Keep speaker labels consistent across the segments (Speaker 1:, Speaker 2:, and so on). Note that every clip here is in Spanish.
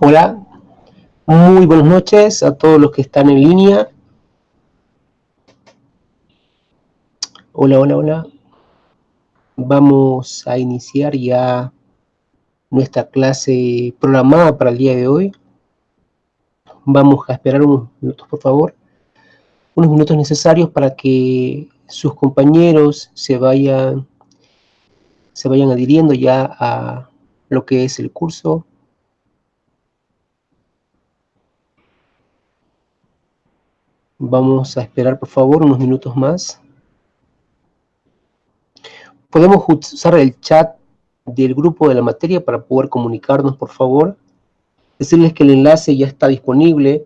Speaker 1: Hola, muy buenas noches a todos los que están en línea. Hola, hola, hola. Vamos a iniciar ya nuestra clase programada para el día de hoy. Vamos a esperar unos minutos, por favor. Unos minutos necesarios para que sus compañeros se vayan, se vayan adhiriendo ya a lo que es el curso. Vamos a esperar, por favor, unos minutos más. Podemos usar el chat del grupo de la materia para poder comunicarnos, por favor. Decirles que el enlace ya está disponible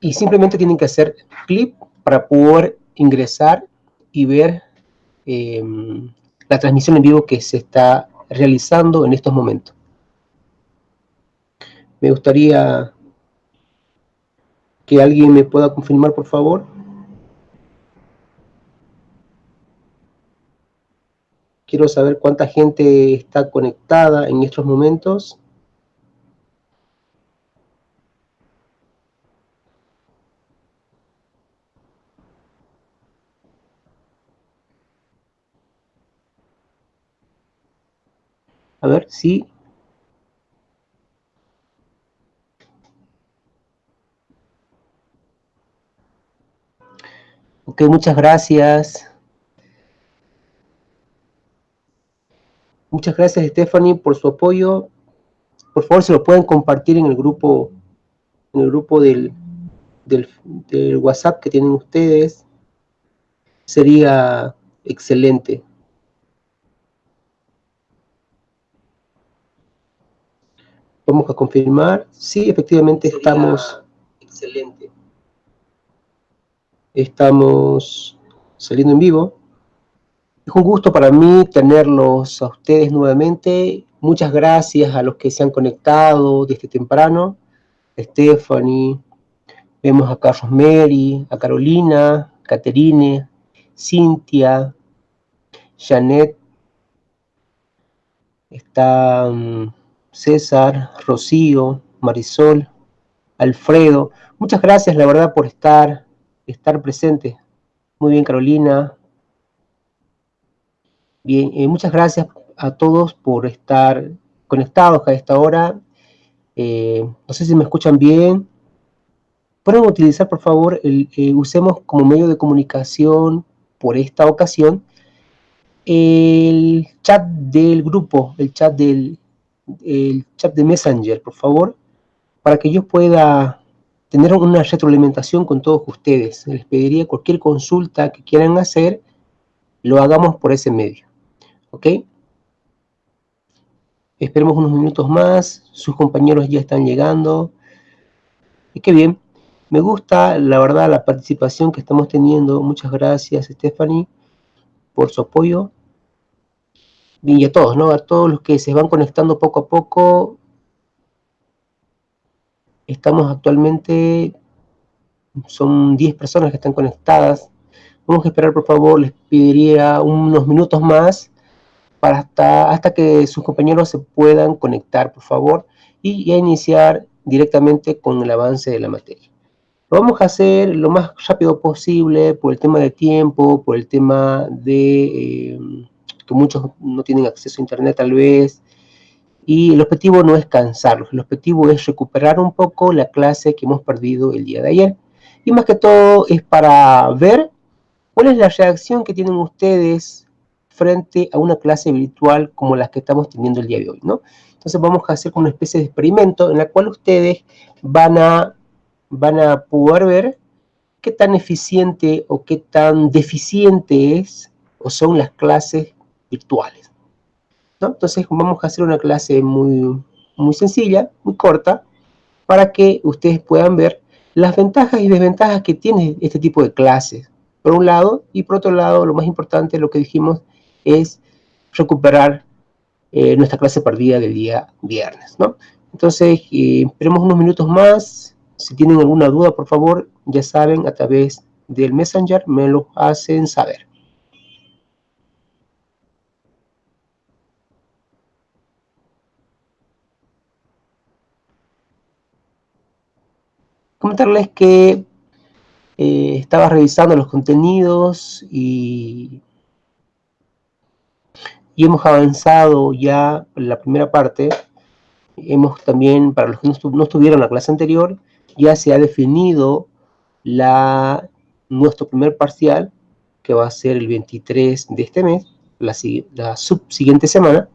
Speaker 1: y simplemente tienen que hacer clic para poder ingresar y ver em, la transmisión en vivo que se está realizando en estos momentos. Me gustaría que alguien me pueda confirmar, por favor. Quiero saber cuánta gente está conectada en estos momentos. A ver, sí. Ok, muchas gracias. Muchas gracias, Stephanie, por su apoyo. Por favor, se lo pueden compartir en el grupo, en el grupo del, del, WhatsApp que tienen ustedes. Sería excelente. Vamos a confirmar. Sí, efectivamente estamos... Excelente. Estamos saliendo en vivo. Es un gusto para mí tenerlos a ustedes nuevamente. Muchas gracias a los que se han conectado desde temprano. Stephanie, vemos a Carlos Mary, a Carolina, Caterine, Cintia, Janet, está mm, César, Rocío, Marisol, Alfredo. Muchas gracias, la verdad, por estar, estar presentes. Muy bien, Carolina, Bien, eh, muchas gracias a todos por estar conectados a esta hora. Eh, no sé si me escuchan bien. Pueden utilizar, por favor, el, eh, usemos como medio de comunicación por esta ocasión el chat del grupo, el chat del el chat de Messenger, por favor, para que yo pueda tener una retroalimentación con todos ustedes. Les pediría cualquier consulta que quieran hacer, lo hagamos por ese medio. ¿Ok? Esperemos unos minutos más. Sus compañeros ya están llegando. Y qué bien. Me gusta, la verdad, la participación que estamos teniendo. Muchas gracias, Stephanie, por su apoyo. Y a todos, ¿no? A todos los que se van conectando poco a poco. Estamos actualmente, son 10 personas que están conectadas. Vamos a esperar, por favor, les pediría unos minutos más hasta, hasta que sus compañeros se puedan conectar, por favor, y ya iniciar directamente con el avance de la materia. Lo vamos a hacer lo más rápido posible por el tema de tiempo, por el tema de eh, que muchos no tienen acceso a internet tal vez, y el objetivo no es cansarlos, el objetivo es recuperar un poco la clase que hemos perdido el día de ayer. Y más que todo es para ver cuál es la reacción que tienen ustedes frente a una clase virtual como las que estamos teniendo el día de hoy, ¿no? Entonces vamos a hacer una especie de experimento en la cual ustedes van a, van a poder ver qué tan eficiente o qué tan deficiente es o son las clases virtuales. ¿No? Entonces vamos a hacer una clase muy, muy sencilla, muy corta, para que ustedes puedan ver las ventajas y desventajas que tiene este tipo de clases, por un lado, y por otro lado, lo más importante, lo que dijimos, es recuperar eh, nuestra clase perdida del día viernes, ¿no? Entonces, eh, esperemos unos minutos más. Si tienen alguna duda, por favor, ya saben, a través del Messenger me lo hacen saber. Comentarles que eh, estaba revisando los contenidos y, hemos avanzado ya la primera parte. Hemos también, para los que no, estuvieron en la clase anterior, ya se ha definido nuestro primer parcial, que va a ser el 23 de este mes, la, subsiguiente semana.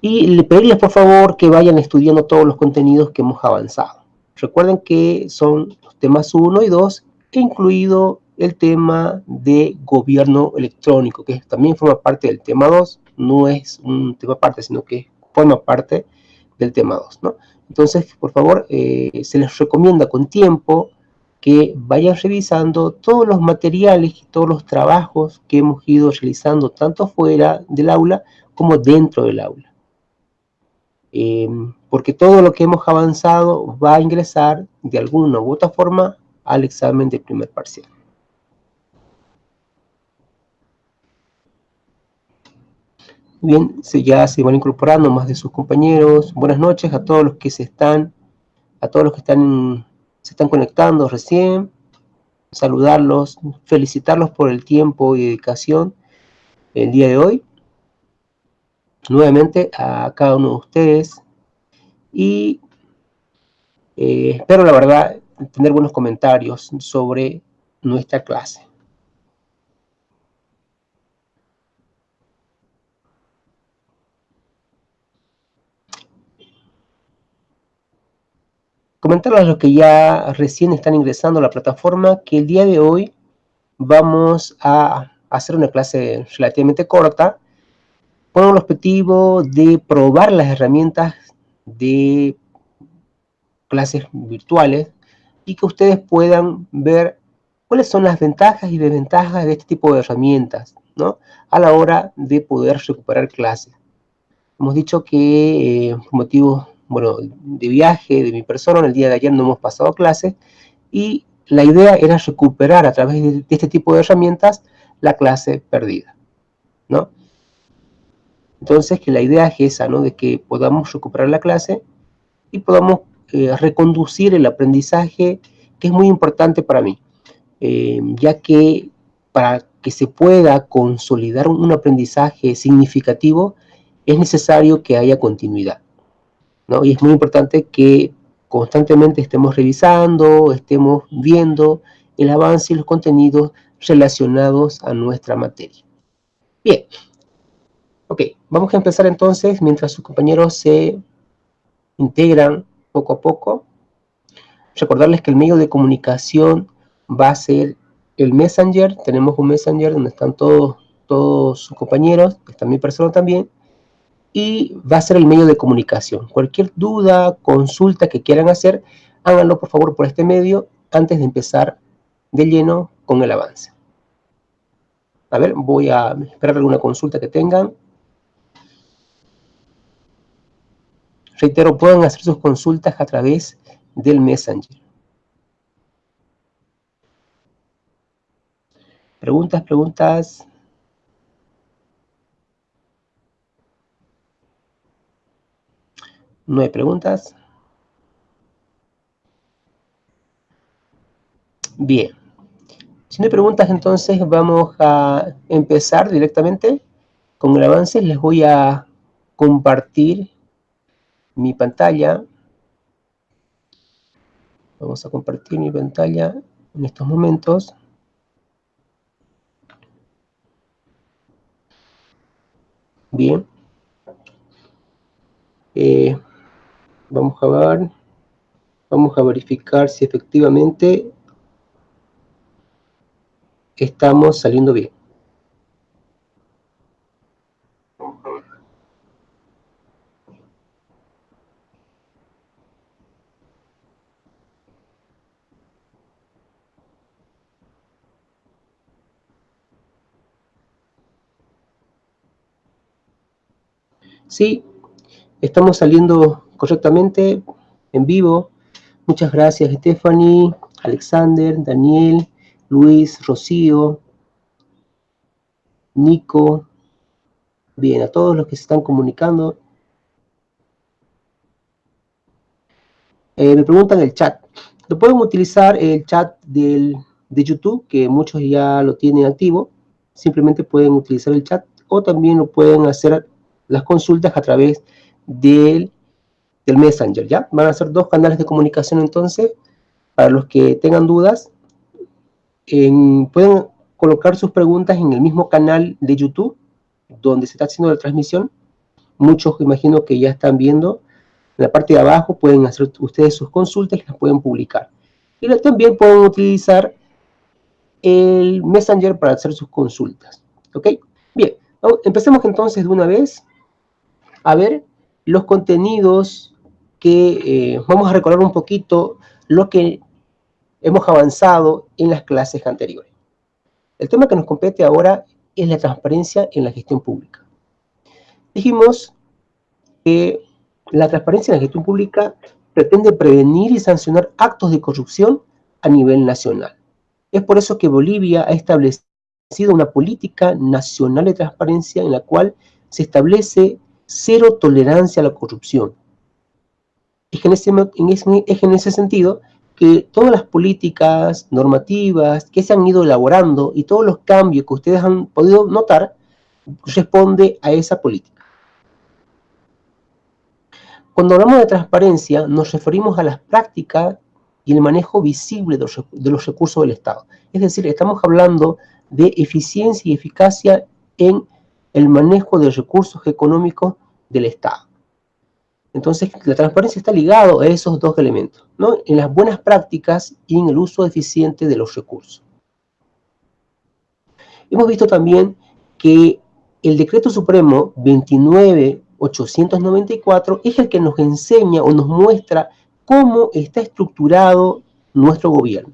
Speaker 1: Y le pediría por favor que vayan estudiando todos los contenidos que hemos avanzado. Recuerden que son los temas 1 y 2, incluido el tema de gobierno electrónico, que también forma parte del tema 2, no es un tema aparte, sino que forma parte del tema 2, ¿no? Entonces, por favor, eh, se les recomienda con tiempo que vayan revisando todos los materiales y todos los trabajos que hemos ido realizando tanto fuera del aula como dentro del aula. Eh, porque todo lo que hemos avanzado va a ingresar de alguna u otra forma al examen de primer parcial. Bien, ya se van incorporando más de sus compañeros. Buenas noches a todos los que se están, a todos los que están, se están conectando recién. Saludarlos, felicitarlos por el tiempo y dedicación el día de hoy. Nuevamente a cada uno de ustedes y eh, espero la verdad tener buenos comentarios sobre nuestra clase. Comentarles a los que ya recién están ingresando a la plataforma que el día de hoy vamos a hacer una clase relativamente corta con el objetivo de probar las herramientas de clases virtuales y que ustedes puedan ver cuáles son las ventajas y desventajas de este tipo de herramientas ¿no? a la hora de poder recuperar clases. Hemos dicho que eh, por motivos bueno, de viaje de mi persona, en el día de ayer no hemos pasado clases y la idea era recuperar a través de, este tipo de herramientas la clase perdida. ¿no? Entonces, que la idea es esa, ¿no? De que podamos recuperar la clase y podamos eh, reconducir el aprendizaje, que es muy importante para mí, eh, ya que para que se pueda consolidar un aprendizaje significativo, es necesario que haya continuidad, ¿no? Y es muy importante que constantemente estemos revisando, estemos viendo el avance y los contenidos relacionados a nuestra materia. Bien, Ok, vamos a empezar entonces mientras sus compañeros se integran poco a poco. Recordarles que el medio de comunicación va a ser el Messenger. Tenemos un Messenger donde están todos, sus compañeros, está mi persona también. Y va a ser el medio de comunicación. Cualquier duda, consulta que quieran hacer, háganlo por favor por este medio antes de empezar de lleno con el avance. A ver, voy a esperar alguna consulta que tengan. Reitero, pueden hacer sus consultas a través del Messenger. Preguntas, preguntas. No hay preguntas. Bien. Si no hay preguntas, entonces vamos a empezar directamente con el avance. Les voy a compartir mi pantalla. Vamos a compartir mi pantalla en estos momentos. Bien. Eh, vamos a ver. Vamos a verificar si efectivamente estamos saliendo bien. Sí, estamos saliendo correctamente en vivo. Muchas gracias Stephanie, Alexander, Daniel, Luis, Rocío, Nico. Bien, a todos los que se están comunicando. Eh, me preguntan el chat, Lo pueden utilizar el chat del, de YouTube, que muchos ya lo tienen activo. Simplemente pueden utilizar el chat o también lo pueden hacer las consultas a través del, Messenger, ¿ya? Van a ser dos canales de comunicación entonces, para los que tengan dudas, pueden colocar sus preguntas en el mismo canal de YouTube, donde se está haciendo la transmisión. Muchos imagino que ya están viendo. En la parte de abajo pueden hacer ustedes sus consultas y las pueden publicar. Y también pueden utilizar el Messenger para hacer sus consultas. ¿Ok? Bien, empecemos entonces de una vez a ver los contenidos que eh, vamos a recordar un poquito lo que hemos avanzado en las clases anteriores. El tema que nos compete ahora es la transparencia en la gestión pública. Dijimos que la transparencia en la gestión pública pretende prevenir y sancionar actos de corrupción a nivel nacional. Es por eso que Bolivia ha establecido una política nacional de transparencia en la cual se establece cero tolerancia a la corrupción. Es en ese, es en ese sentido que todas las políticas normativas que se han ido elaborando y todos los cambios que ustedes han podido notar responde a esa política. Cuando hablamos de transparencia nos referimos a las prácticas y el manejo visible de los recursos del Estado. Es decir, estamos hablando de eficiencia y eficacia en el manejo de recursos económicos del Estado. Entonces, la transparencia está ligado a esos dos elementos, ¿no? En las buenas prácticas y en el uso eficiente de los recursos. Hemos visto también que el Decreto Supremo 29894 es el que nos enseña o nos muestra cómo está estructurado nuestro gobierno.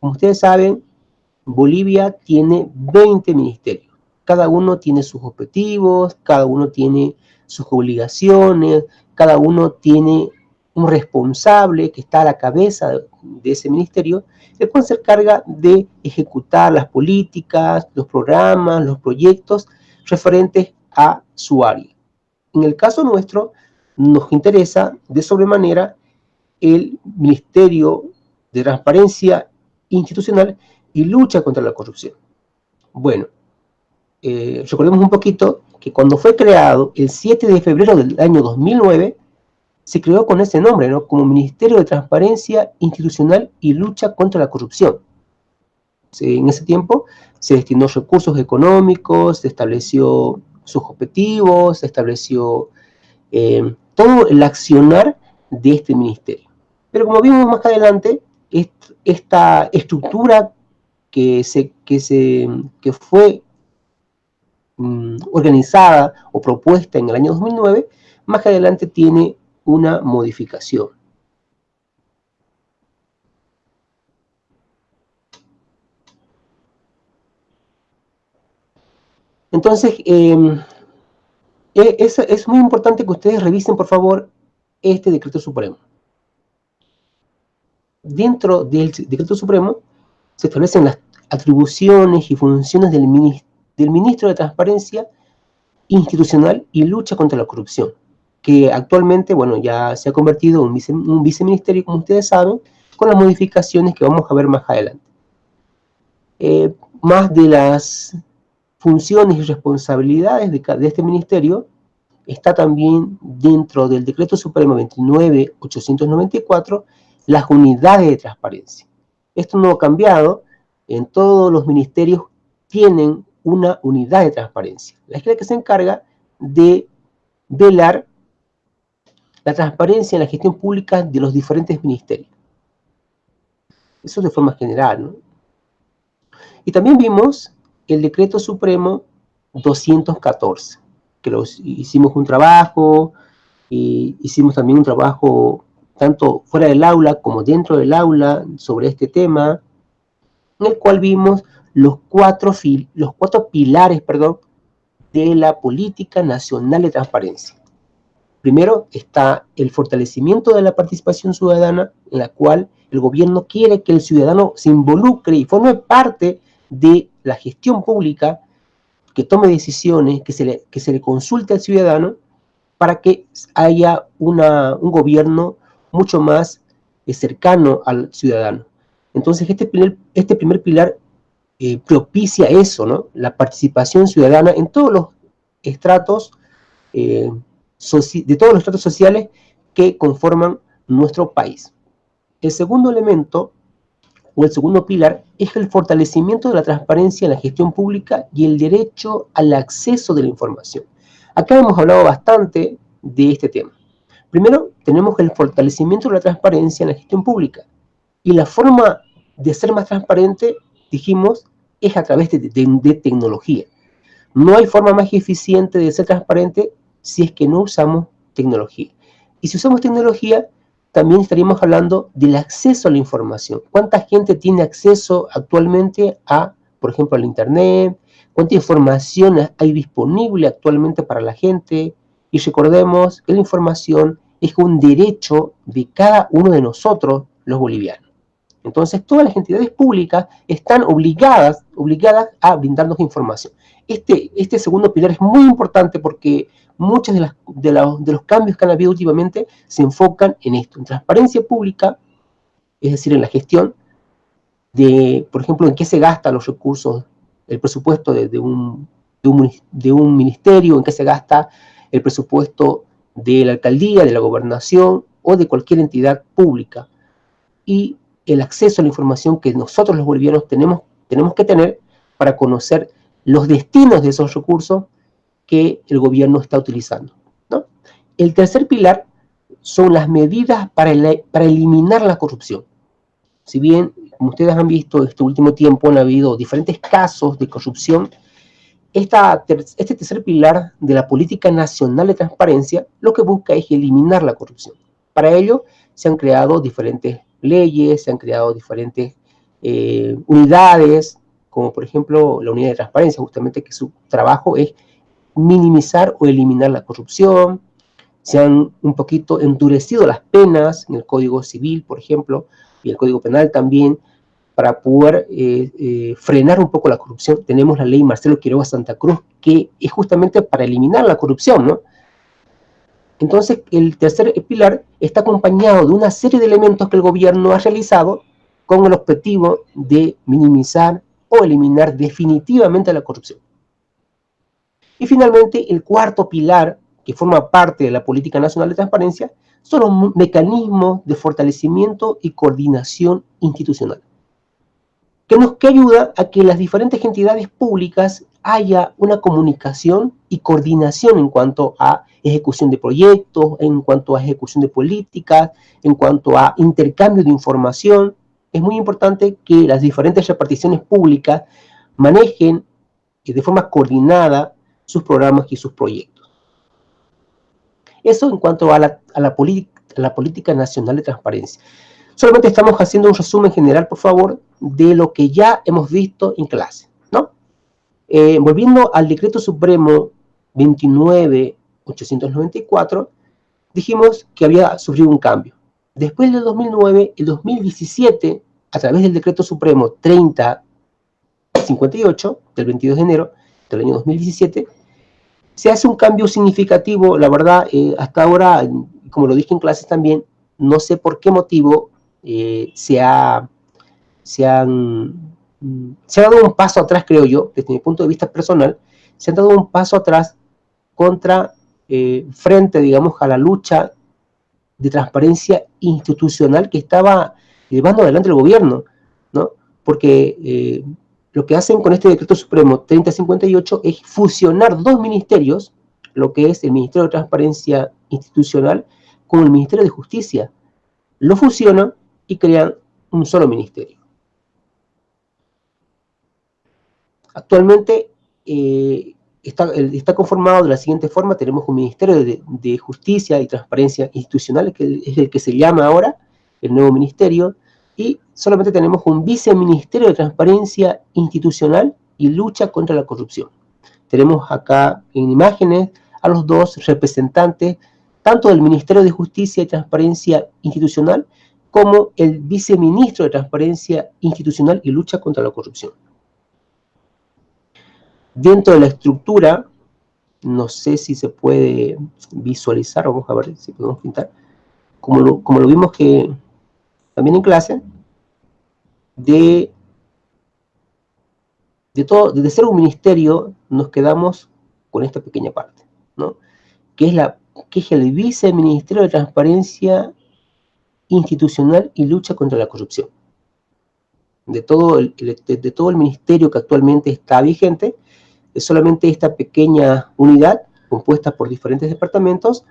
Speaker 1: Como ustedes saben, Bolivia tiene 20 ministerios. Cada uno tiene sus objetivos, cada uno tiene sus obligaciones, cada uno tiene un responsable que está a la cabeza de ese ministerio, el cual se encarga de ejecutar las políticas, los programas, los proyectos referentes a su área. En el caso nuestro, nos interesa de sobremanera el Ministerio de Transparencia Institucional y Lucha contra la Corrupción. Bueno, eh, recordemos un poquito que cuando fue creado el 7 de febrero del año 2009, se creó con ese nombre, ¿no? como Ministerio de Transparencia Institucional y Lucha contra la Corrupción. en ese tiempo se destinó recursos económicos, se estableció sus objetivos, se estableció eh, todo el accionar de este ministerio. Pero como vimos más adelante, esta estructura que, se, que, se, que fue Mm, organizada o propuesta en el año 2009, más adelante tiene una modificación. Entonces, em, e, es, es, muy importante que ustedes revisen, por favor, este decreto supremo. Dentro del decreto supremo se establecen las atribuciones y funciones del ministerio del Ministro de Transparencia Institucional y Lucha contra la Corrupción, que actualmente, bueno, ya se ha convertido en un, viceministerio, como ustedes saben, con las modificaciones que vamos a ver más adelante. Eh, más de las funciones y responsabilidades de, de, este ministerio está también dentro del Decreto Supremo 29.894 las unidades de transparencia. Esto no ha cambiado, en todos los ministerios tienen una unidad de transparencia. La que se encarga de velar la transparencia en la gestión pública de los diferentes ministerios. Eso de forma general, ¿no? Y también vimos el Decreto Supremo 214, que los, hicimos un trabajo, y hicimos también un trabajo tanto fuera del aula como dentro del aula sobre este tema, en el cual vimos los cuatro, los cuatro pilares perdón, de la política nacional de transparencia. Primero está el fortalecimiento de la participación ciudadana, en la cual el gobierno quiere que el ciudadano se involucre y forme parte de la gestión pública, que tome decisiones, que se le, que se le consulte al ciudadano, para que haya una, un gobierno mucho más es cercano al ciudadano. Entonces, este primer, este primer pilar eh, propicia eso, ¿no? La participación ciudadana en todos los estratos, eh, de todos los estratos sociales que conforman nuestro país. El segundo elemento, o el segundo pilar, es el fortalecimiento de la transparencia en la gestión pública y el derecho al acceso de la información. Acá hemos hablado bastante de este tema. Primero, tenemos el fortalecimiento de la transparencia en la gestión pública. Y la forma de ser más transparente, dijimos, es a través de, tecnología. No hay forma más eficiente de ser transparente si es que no usamos tecnología. Y si usamos tecnología, también estaríamos hablando del acceso a la información. ¿Cuánta gente tiene acceso actualmente a, por ejemplo, al Internet? ¿Cuánta información hay disponible actualmente para la gente? Y recordemos que la información es un derecho de cada uno de nosotros, los bolivianos. Entonces, todas las entidades públicas están obligadas, obligadas a brindarnos información. Este, este segundo pilar es muy importante porque muchos de, de, de los cambios que han habido últimamente se enfocan en esto, en transparencia pública, es decir, en la gestión de, por ejemplo, en qué se gastan los recursos, el presupuesto de, un, de un ministerio, en qué se gasta el presupuesto de la alcaldía, de la gobernación o de cualquier entidad pública. Y el acceso a la información que nosotros los bolivianos tenemos, tenemos que tener para conocer los destinos de esos recursos que el gobierno está utilizando. El tercer pilar son las medidas para, para eliminar la corrupción. Si bien, como ustedes han visto, este último tiempo han habido diferentes casos de corrupción, esta, este tercer pilar de la política nacional de transparencia lo que busca es eliminar la corrupción. Para ello se han creado diferentes leyes, se han creado diferentes eh, unidades, como por ejemplo la unidad de transparencia, justamente que su trabajo es minimizar o eliminar la corrupción, se han un poquito endurecido las penas en el Código Civil, por ejemplo, y el Código Penal también, para poder eh, eh, frenar un poco la corrupción. Tenemos la ley Marcelo Quiroga Santa Cruz, que es justamente para eliminar la corrupción, ¿no? Entonces, el tercer pilar está acompañado de una serie de elementos que el gobierno ha realizado con el objetivo de minimizar o eliminar definitivamente la corrupción. Y finalmente, el cuarto pilar, que forma parte de la Política Nacional de Transparencia, son los mecanismos de fortalecimiento y coordinación institucional, que nos que ayuda a que las diferentes entidades públicas haya una comunicación y coordinación en cuanto a ejecución de proyectos, en cuanto a ejecución de políticas, en cuanto a intercambio de información. Es muy importante que las diferentes reparticiones públicas manejen de forma coordinada sus programas y sus proyectos. Eso en cuanto a la, a la, política nacional de transparencia. Solamente estamos haciendo un resumen general, por favor, de lo que ya hemos visto en clase. Eh, volviendo al decreto supremo 29.894, dijimos que había sufrido un cambio. Después del 2009, el 2017, a través del decreto supremo 3058, del 22 de enero del año 2017, se hace un cambio significativo, la verdad, eh, hasta ahora, como lo dije en clases también, no sé por qué motivo eh, se, ha, se, han, se ha dado un paso atrás, creo yo, desde mi punto de vista personal, se han dado un paso atrás contra, eh, frente, digamos, a la lucha de transparencia institucional que estaba llevando adelante el gobierno, ¿no? Porque eh, lo que hacen con este decreto supremo 3058 es fusionar dos ministerios, lo que es el Ministerio de Transparencia Institucional con el Ministerio de Justicia. Lo fusionan y crean un solo ministerio. Actualmente eh, está, conformado de la siguiente forma, tenemos un Ministerio de, Justicia y Transparencia Institucional, que es el que se llama ahora, el nuevo ministerio, y solamente tenemos un Viceministerio de Transparencia Institucional y Lucha contra la Corrupción. Tenemos acá en imágenes a los dos representantes, tanto del Ministerio de Justicia y Transparencia Institucional, como el Viceministro de Transparencia Institucional y Lucha contra la Corrupción. Dentro de la estructura, no sé si se puede visualizar, vamos a ver si podemos pintar, como lo, vimos que también en clase, de, todo, de ser un ministerio, nos quedamos con esta pequeña parte, ¿no? que es, la, el Viceministerio de Transparencia Institucional y Lucha contra la Corrupción. De todo el, de todo el ministerio que actualmente está vigente, solamente esta pequeña unidad, compuesta por diferentes departamentos,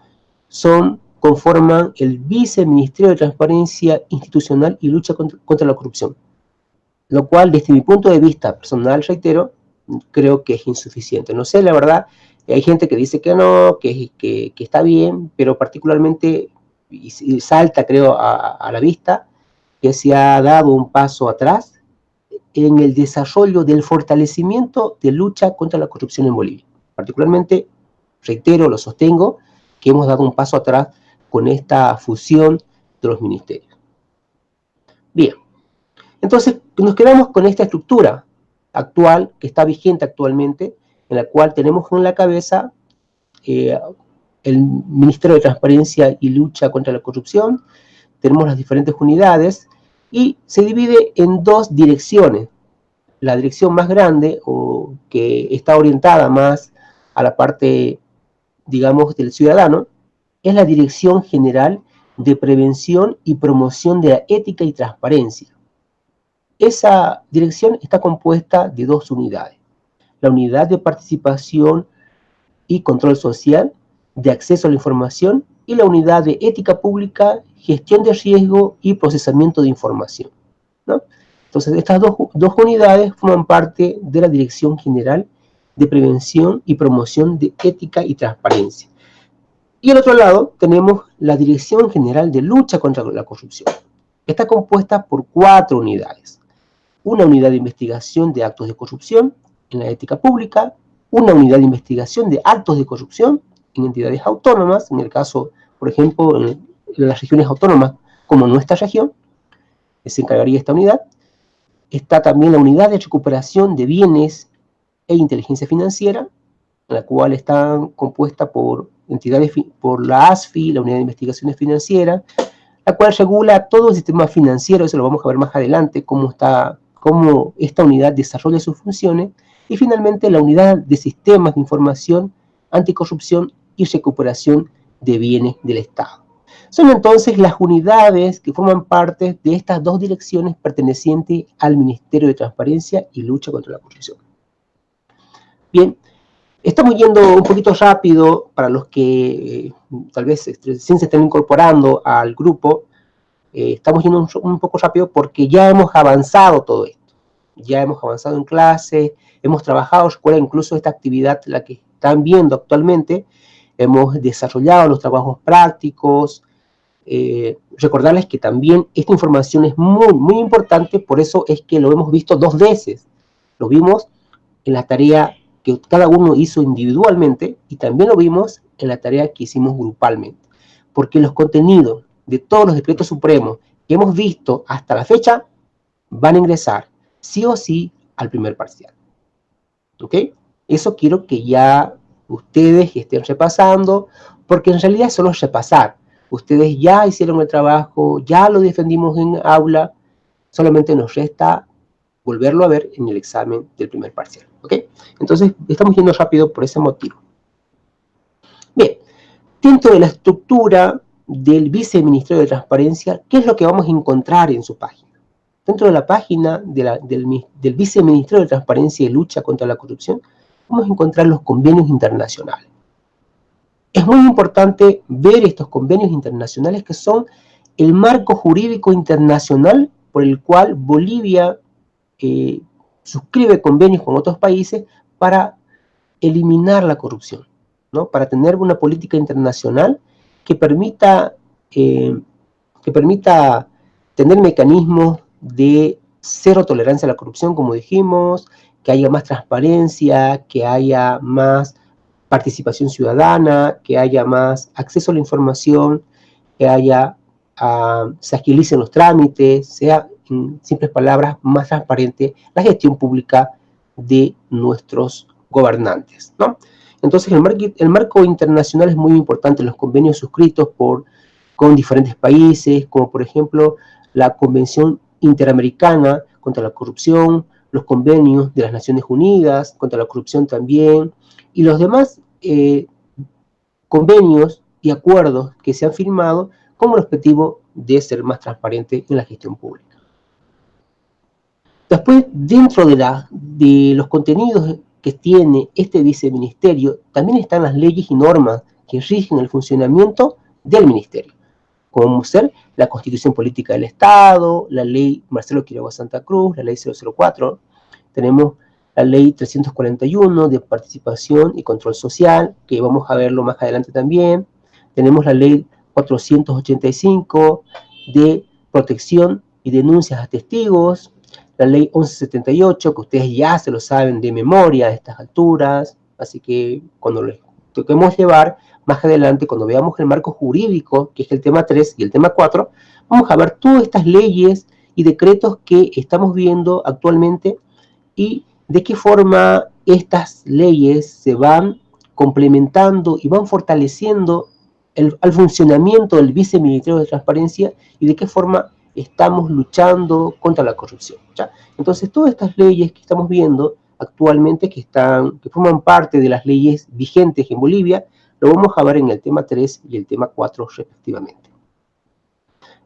Speaker 1: son, conforman el Viceministerio de Transparencia Institucional y Lucha contra, la Corrupción. Lo cual, desde mi punto de vista personal, reitero, creo que es insuficiente. No sé, la verdad, hay gente que dice que no, que, que, está bien, pero particularmente, y, salta creo a, la vista, que se ha dado un paso atrás en el desarrollo del fortalecimiento de lucha contra la corrupción en Bolivia. Particularmente, reitero, lo sostengo, que hemos dado un paso atrás con esta fusión de los ministerios. Bien, entonces nos quedamos con esta estructura actual, que está vigente actualmente, en la cual tenemos en la cabeza eh, el Ministerio de Transparencia y Lucha contra la Corrupción, tenemos las diferentes unidades, y se divide en dos direcciones. La dirección más grande, o que está orientada más a la parte digamos, del ciudadano, es la Dirección General de Prevención y Promoción de la Ética y Transparencia. Esa dirección está compuesta de dos unidades. La Unidad de Participación y Control Social, de Acceso a la Información, y la Unidad de Ética Pública, Gestión de Riesgo y Procesamiento de Información. Entonces, estas dos, dos unidades forman parte de la Dirección General de prevención y promoción de ética y transparencia. Y al otro lado tenemos la Dirección General de Lucha contra la Corrupción. Está compuesta por cuatro unidades. Una unidad de investigación de actos de corrupción en la ética pública, una unidad de investigación de actos de corrupción en entidades autónomas, en el caso, por ejemplo, en las regiones autónomas como nuestra región, se encargaría esta unidad. Está también la unidad de recuperación de bienes e inteligencia financiera, la cual está compuesta por entidades, por la ASFI, la Unidad de Investigaciones Financieras, la cual regula todo el sistema financiero, eso lo vamos a ver más adelante, cómo, está, cómo esta unidad desarrolla sus funciones, y finalmente la Unidad de Sistemas de Información, Anticorrupción y Recuperación de Bienes del Estado. Son entonces las unidades que forman parte de estas dos direcciones pertenecientes al Ministerio de Transparencia y Lucha contra la Corrupción. Bien, estamos yendo un poquito rápido para los que eh, tal vez recién se estén incorporando al grupo. Eh, estamos yendo un, poco rápido porque ya hemos avanzado todo esto. Ya hemos avanzado en clase, hemos trabajado, recuerden incluso esta actividad, la que están viendo actualmente, hemos desarrollado los trabajos prácticos, eh, recordarles que también esta información es muy, muy importante, por eso es que lo hemos visto dos veces. Lo vimos en la tarea que cada uno hizo individualmente y también lo vimos en la tarea que hicimos grupalmente. Porque los contenidos de todos los decretos supremos que hemos visto hasta la fecha van a ingresar sí o sí al primer parcial. ¿Ok? Eso quiero que ya ustedes estén repasando, porque en realidad solo repasar. Ustedes ya hicieron el trabajo, ya lo defendimos en aula, solamente nos resta volverlo a ver en el examen del primer parcial. Entonces, estamos yendo rápido por ese motivo. Bien, dentro de la estructura del Viceministerio de Transparencia, ¿qué es lo que vamos a encontrar en su página? Dentro de la página del, del Viceministerio de Transparencia y Lucha contra la Corrupción, vamos a encontrar los convenios internacionales. Es muy importante ver estos convenios internacionales que son el marco jurídico internacional por el cual Bolivia eh, suscribe convenios con otros países para eliminar la corrupción, ¿no? para tener una política internacional que permita, eh, que permita tener mecanismos de cero tolerancia a la corrupción, como dijimos, que haya más transparencia, que haya más participación ciudadana, que haya más acceso a la información, que haya, uh, se agilicen los trámites, sea en simples palabras, más transparente la gestión pública de nuestros gobernantes, ¿no? Entonces, el, el marco internacional es muy importante, los convenios suscritos por, con diferentes países, como por ejemplo la Convención Interamericana contra la Corrupción, los convenios de las Naciones Unidas contra la corrupción también, y los demás eh, convenios y acuerdos que se han firmado con el objetivo de ser más transparente en la gestión pública. Después, dentro de, la, de los contenidos que tiene este viceministerio, también están las leyes y normas que rigen el funcionamiento del ministerio, como ser la Constitución Política del Estado, la ley Marcelo Quiroga Santa Cruz, la ley 004, tenemos la ley 341 de participación y control social, que vamos a verlo más adelante también, tenemos la ley 485 de protección y denuncias a testigos, la ley 1178, que ustedes ya se lo saben de memoria a estas alturas, así que cuando les toquemos llevar, más adelante, cuando veamos el marco jurídico, que es el tema 3 y el tema 4, vamos a ver todas estas leyes y decretos que estamos viendo actualmente y de qué forma estas leyes se van complementando y van fortaleciendo el, funcionamiento del Viceministerio de Transparencia y de qué forma estamos luchando contra la corrupción. Entonces, todas estas leyes que estamos viendo actualmente, que, están, que forman parte de las leyes vigentes en Bolivia, lo vamos a ver en el tema 3 y el tema 4 respectivamente.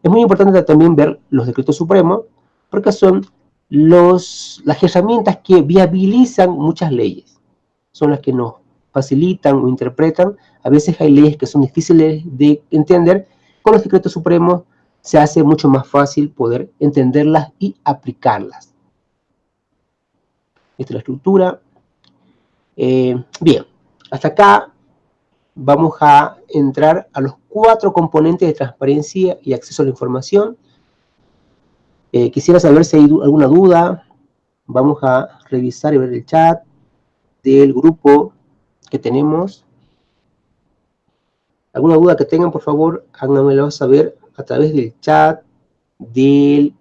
Speaker 1: Es muy importante también ver los decretos supremos, porque son los, las herramientas que viabilizan muchas leyes. Son las que nos facilitan o interpretan. A veces hay leyes que son difíciles de entender. Con los decretos supremos se hace mucho más fácil poder entenderlas y aplicarlas. Esta es la estructura. Eh, bien, hasta acá vamos a entrar a los cuatro componentes de transparencia y acceso a la información. Eh, quisiera saber si hay alguna duda. Vamos a revisar y ver el chat del grupo que tenemos. ¿Alguna duda que tengan, por favor, háganmelo saber a través del chat, de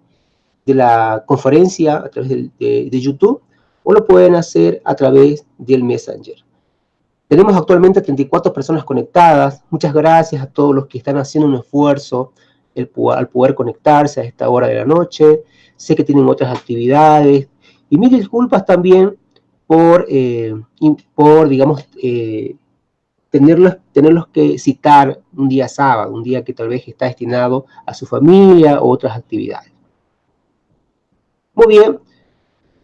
Speaker 1: la conferencia, a través de, YouTube, o lo pueden hacer a través del Messenger. Tenemos actualmente 34 personas conectadas. Muchas gracias a todos los que están haciendo un esfuerzo al poder conectarse a esta hora de la noche. Sé que tienen otras actividades. Y mil disculpas también por, eh, por digamos, eh, tenerlos, tenerlos que citar un día sábado, un día que tal vez está destinado a su familia o otras actividades. Muy bien,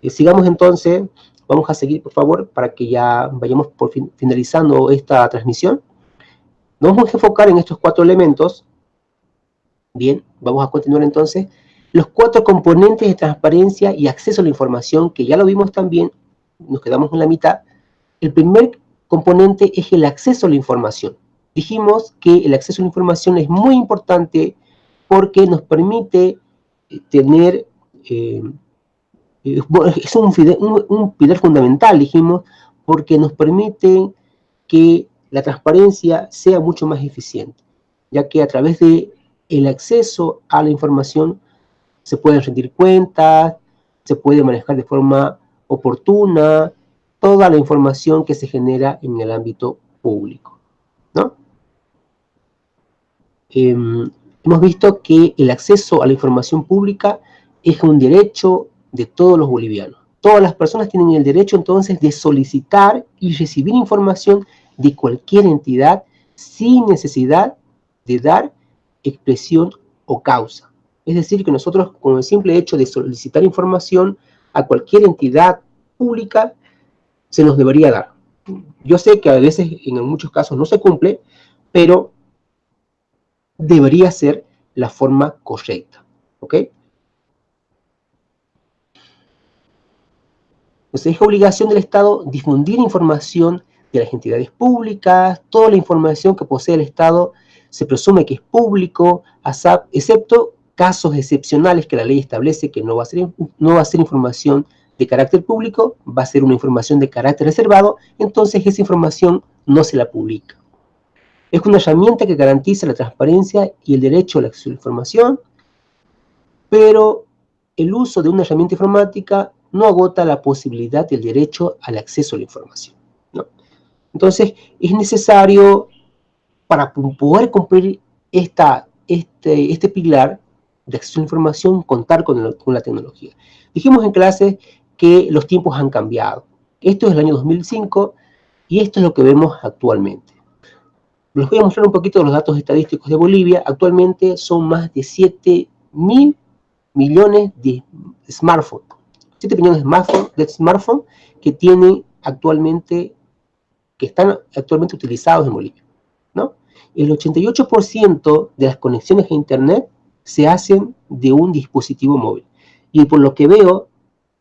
Speaker 1: eh, sigamos entonces, vamos a seguir por favor para que ya vayamos por finalizando esta transmisión. Nos vamos a enfocar en estos cuatro elementos. Bien, vamos a continuar entonces. Los cuatro componentes de transparencia y acceso a la información, que ya lo vimos también, nos quedamos en la mitad. El primer componente es el acceso a la información. Dijimos que el acceso a la información es muy importante porque nos permite eh, tener, eh, es un, un, pilar fundamental, dijimos, porque nos permite que la transparencia sea mucho más eficiente, ya que a través de el acceso a la información se pueden rendir cuentas, se puede manejar de forma oportuna, toda la información que se genera en el ámbito público. ¿no? Em, hemos visto que el acceso a la información pública es un derecho de todos los bolivianos. Todas las personas tienen el derecho entonces de solicitar y recibir información de cualquier entidad sin necesidad de dar expresión o causa. Es decir, que nosotros con el simple hecho de solicitar información a cualquier entidad pública se nos debería dar. Yo sé que a veces, en muchos casos, no se cumple, pero debería ser la forma correcta. ¿Ok? Entonces es obligación del Estado difundir información de las entidades públicas, toda la información que posee el Estado se presume que es público, excepto casos excepcionales que la ley establece que no va a ser, no va a ser información de carácter público, va a ser una información de carácter reservado, entonces esa información no se la publica. Es una herramienta que garantiza la transparencia y el derecho a la acceso a la información, pero el uso de una herramienta informática no agota la posibilidad del derecho al acceso a la información. Entonces, es necesario, para poder cumplir este, este pilar, de acceso a la información, contar con, la tecnología. Dijimos en clase que los tiempos han cambiado. Esto es el año 2005 y esto es lo que vemos actualmente. Les voy a mostrar un poquito los datos estadísticos de Bolivia. Actualmente son más de 7 mil millones de smartphones. 7 millones de smartphones que tienen actualmente, que están actualmente utilizados en Bolivia. El 88% de las conexiones a Internet se hacen de un dispositivo móvil. Y por lo que veo,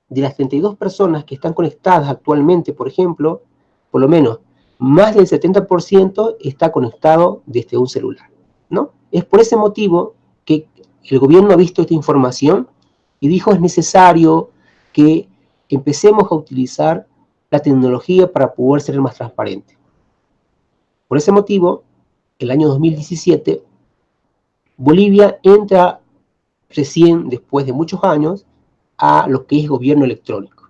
Speaker 1: de las 32 personas que están conectadas actualmente, por ejemplo, por lo menos más del 70% está conectado desde un celular, ¿no? Es por ese motivo que el gobierno ha visto esta información y dijo es necesario que empecemos a utilizar la tecnología para poder ser más transparente. Por ese motivo, el año 2017, Bolivia entra recién, después de muchos años, a lo que es gobierno electrónico.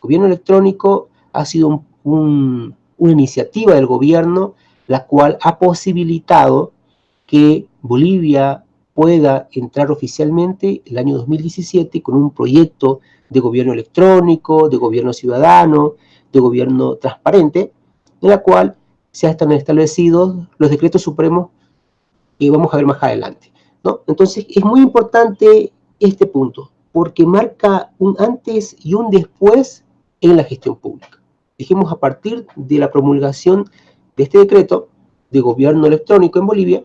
Speaker 1: gobierno electrónico ha sido una iniciativa del gobierno la cual ha posibilitado que Bolivia pueda entrar oficialmente el año 2017 con un proyecto de gobierno electrónico, de gobierno ciudadano, de gobierno transparente, en la cual se están establecidos los decretos supremos que vamos a ver más adelante. ¿no? Entonces es muy importante este punto, porque marca un antes y un después en la gestión pública. Dijimos a partir de la promulgación de este decreto de gobierno electrónico en Bolivia,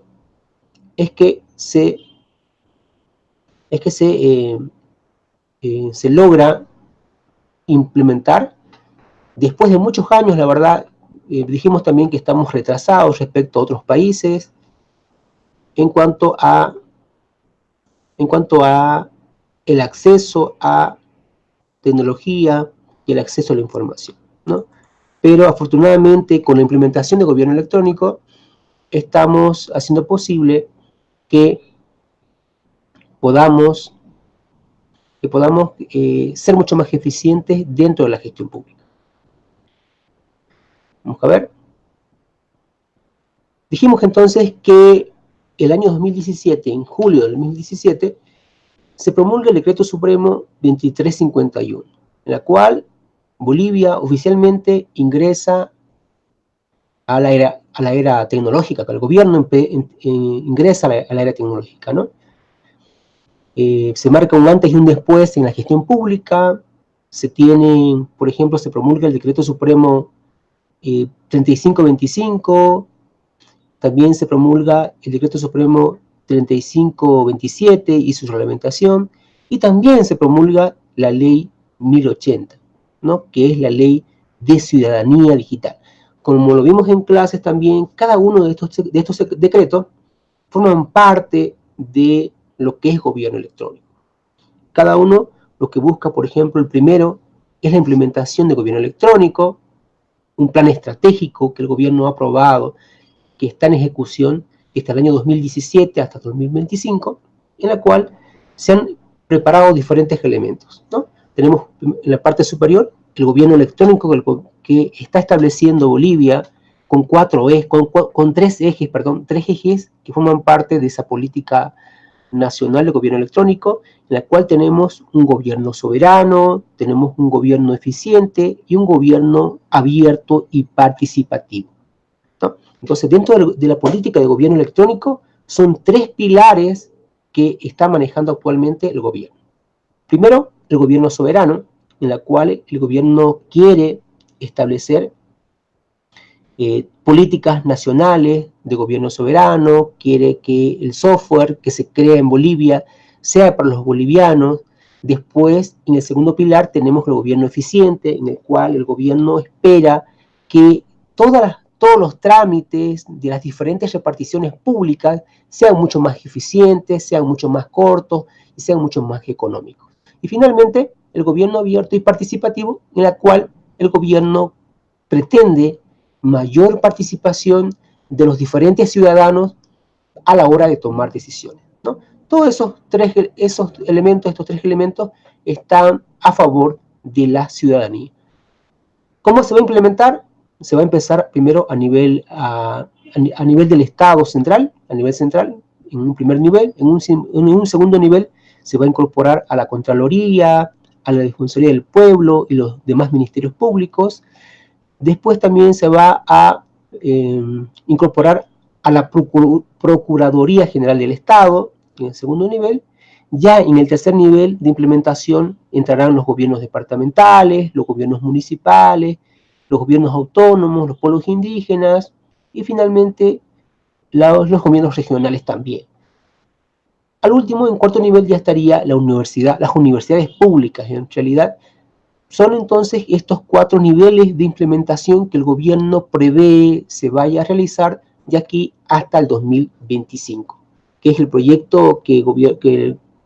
Speaker 1: es que se, es que se, eh, eh, se logra implementar después de muchos años, la verdad, eh, dijimos también que estamos retrasados respecto a otros países en cuanto a en cuanto a el acceso a tecnología y el acceso a la información, ¿no? Pero afortunadamente con la implementación de gobierno electrónico estamos haciendo posible que podamos, que podamos eh, ser mucho más eficientes dentro de la gestión pública. Vamos a ver. Dijimos entonces que el año 2017, en julio del 2017, se promulga el Decreto Supremo 2351, en la cual Bolivia oficialmente ingresa a la era, a la era tecnológica, el gobierno ingresa a la, era tecnológica, ¿no? Eh, se marca un antes y un después en la gestión pública, se tiene, por ejemplo, se promulga el Decreto Supremo 3525, eh, también se promulga el Decreto Supremo 3527 y su reglamentación, y también se promulga la Ley 1080, ¿no? que es la Ley de Ciudadanía Digital. Como lo vimos en clases también, cada uno de estos, de estos decretos forman parte de lo que es gobierno electrónico. Cada uno lo que busca, por ejemplo, el primero es la implementación de gobierno electrónico, un plan estratégico que el gobierno ha aprobado, que está en ejecución desde el año 2017 hasta 2025, en la cual se han preparado diferentes elementos. ¿no? Tenemos en la parte superior el gobierno electrónico que está estableciendo Bolivia con cuatro ejes, con, tres ejes, perdón, tres ejes que forman parte de esa política nacional de gobierno electrónico, en la cual tenemos un gobierno soberano, tenemos un gobierno eficiente y un gobierno abierto y participativo. Entonces, dentro de la política de gobierno electrónico, son tres pilares que está manejando actualmente el gobierno. Primero, el gobierno soberano, en la cual el gobierno quiere establecer eh, políticas nacionales de gobierno soberano, quiere que el software que se crea en Bolivia sea para los bolivianos. Después, en el segundo pilar, tenemos el gobierno eficiente, en el cual el gobierno espera que todas todos los trámites de las diferentes reparticiones públicas sean mucho más eficientes, sean mucho más cortos y sean mucho más económicos. Y finalmente, el gobierno abierto y participativo, en la cual el gobierno pretende mayor participación de los diferentes ciudadanos a la hora de tomar decisiones. Todos esos tres esos elementos, estos tres elementos, están a favor de la ciudadanía. ¿Cómo se va a implementar? Se va a empezar primero a nivel, a, nivel del Estado central, a nivel central, en un primer nivel, en un, en un segundo nivel se va a incorporar a la Contraloría, a la Defensoría del Pueblo y los demás ministerios públicos. Después también se va a eh, incorporar a la Procuraduría General del Estado, en el segundo nivel. Ya en el tercer nivel de implementación entrarán los gobiernos departamentales, los gobiernos municipales, los gobiernos autónomos, los pueblos indígenas y finalmente los, los gobiernos regionales también. Al último, en cuarto nivel, ya estaría la universidad, las universidades públicas. En realidad, son entonces estos cuatro niveles de implementación que el gobierno prevé se vaya a realizar de aquí hasta el 2025, que es el proyecto que,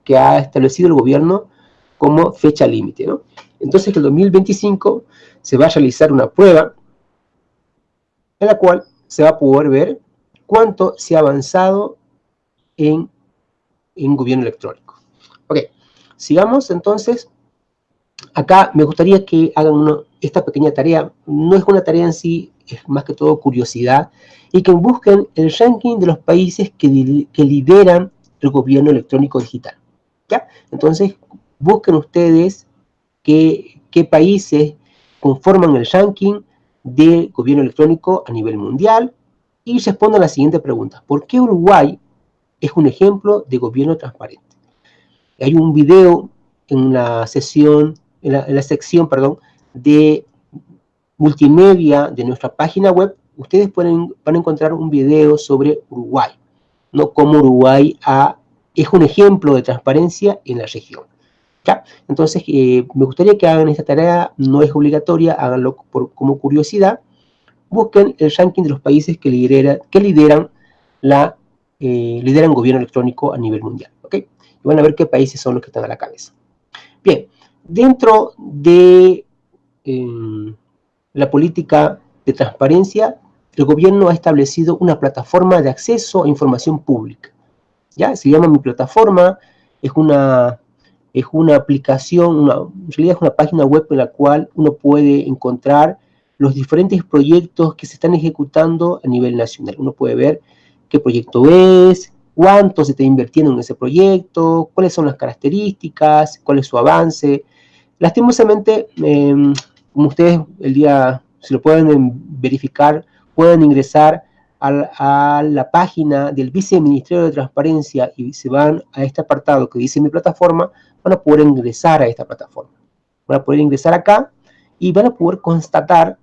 Speaker 1: que, ha establecido el gobierno como fecha límite. Entonces, el 2025 se va a realizar una prueba en la cual se va a poder ver cuánto se ha avanzado en en gobierno electrónico. Ok, sigamos entonces. Acá me gustaría que hagan esta pequeña tarea. No es una tarea en sí, es más que todo curiosidad. Y que busquen el ranking de los países que, lideran el gobierno electrónico digital. ¿Ya? Entonces, busquen ustedes qué, países conforman el ranking de gobierno electrónico a nivel mundial y respondan la siguiente pregunta. ¿Por qué Uruguay es un ejemplo de gobierno transparente. Hay un video en la sesión, en la, sección, perdón, de multimedia de nuestra página web, ustedes pueden, van a encontrar un video sobre Uruguay, no como Uruguay es un ejemplo de transparencia en la región. ¿Ya? Entonces, eh, me gustaría que hagan esta tarea, no es obligatoria, háganlo por, como curiosidad. Busquen el ranking de los países que, lidera, que lideran la eh, lideran gobierno electrónico a nivel mundial. ¿ok? Y van a ver qué países son los que están a la cabeza. Bien, dentro de em, la política de transparencia, el gobierno ha establecido una plataforma de acceso a información pública. ¿ya? Se llama Mi Plataforma, es una, es una aplicación, una, en realidad es una página web en la cual uno puede encontrar los diferentes proyectos que se están ejecutando a nivel nacional. Uno puede ver qué proyecto es, cuánto se está invirtiendo en ese proyecto, cuáles son las características, cuál es su avance. Lastimosamente, em, como ustedes el día, si lo pueden verificar, pueden ingresar a, la página del Viceministerio de Transparencia y se van a este apartado que dice mi plataforma, van a poder ingresar a esta plataforma. Van a poder ingresar acá y van a poder constatar